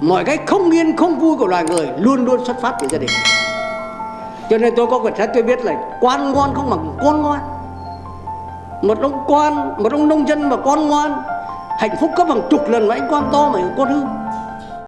mọi cái không yên, không vui của loài người luôn luôn xuất phát từ gia đình. Cho nên tôi có quyển sách, tôi biết là quan ngoan không bằng con ngoan. Một ông quan, một ông nông dân mà con ngoan, hạnh phúc có bằng chục lần mà anh quan to mà con hư.